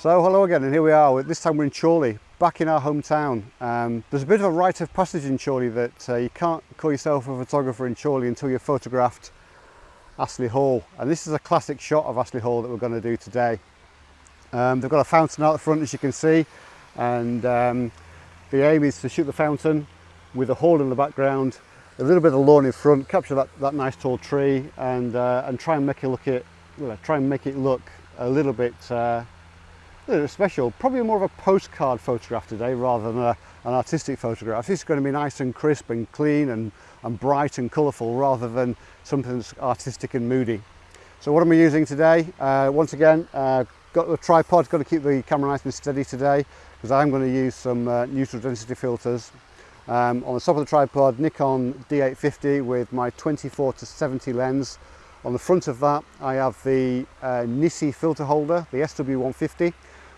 So hello again and here we are, this time we're in Chorley, back in our hometown. Um, there's a bit of a rite of passage in Chorley that uh, you can't call yourself a photographer in Chorley until you've photographed Astley Hall. And this is a classic shot of Astley Hall that we're going to do today. Um, they've got a fountain out the front as you can see and um, the aim is to shoot the fountain with a hall in the background, a little bit of lawn in front, capture that, that nice tall tree and, uh, and try and make it look it, well, try and make it look a little bit uh, special, probably more of a postcard photograph today rather than a, an artistic photograph. This is going to be nice and crisp and clean and, and bright and colourful rather than something that's artistic and moody. So what am I using today? Uh, once again, uh, got the tripod, got to keep the camera nice and steady today because I'm going to use some uh, neutral density filters. Um, on the top of the tripod, Nikon D850 with my 24 to 70 lens. On the front of that, I have the uh, Nisi filter holder, the SW150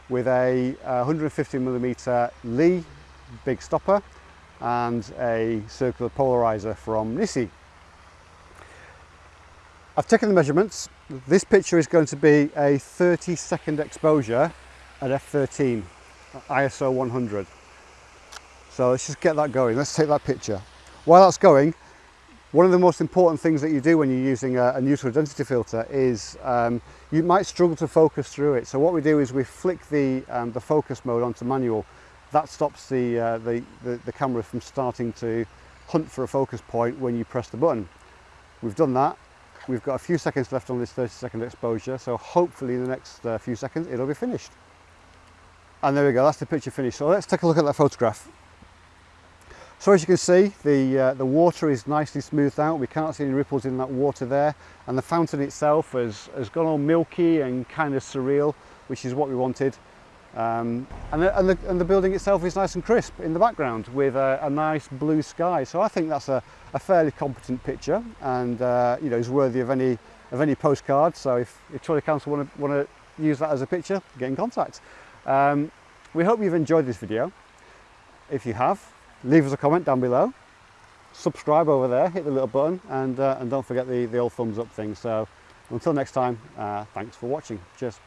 with a 150 millimeter Lee big stopper and a circular polarizer from NiSi. I've taken the measurements. This picture is going to be a 30 second exposure at f13, ISO 100. So let's just get that going. Let's take that picture. While that's going, one of the most important things that you do when you're using a, a neutral density filter is um, you might struggle to focus through it. So what we do is we flick the, um, the focus mode onto manual. That stops the, uh, the, the, the camera from starting to hunt for a focus point when you press the button. We've done that. We've got a few seconds left on this 30 second exposure. So hopefully in the next uh, few seconds, it'll be finished. And there we go, that's the picture finished. So let's take a look at that photograph. So as you can see, the, uh, the water is nicely smoothed out. We can't see any ripples in that water there. And the fountain itself has, has gone all milky and kind of surreal, which is what we wanted. Um, and, the, and, the, and, the, building itself is nice and crisp in the background with a, a nice blue sky. So I think that's a, a fairly competent picture and uh, you know is worthy of any of any postcard. So if, if Chorley Council want to want to use that as a picture, get in contact. Um, we hope you've enjoyed this video. If you have, leave us a comment down below. Subscribe over there hit the little button and uh, and don't forget the the old thumbs up thing. So until next time uh, thanks for watching. Cheers